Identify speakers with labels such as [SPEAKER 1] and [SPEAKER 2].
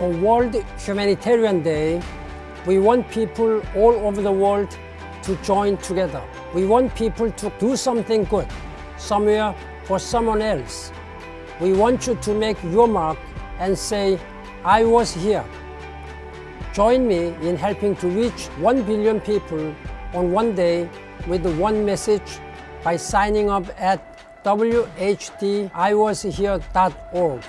[SPEAKER 1] For World Humanitarian Day, we want people all over the world to join together. We want people to do something good somewhere for someone else. We want you to make your mark and say, I was here. Join me in helping to reach 1 billion people on one day with one message by signing up at whdiwashere.org.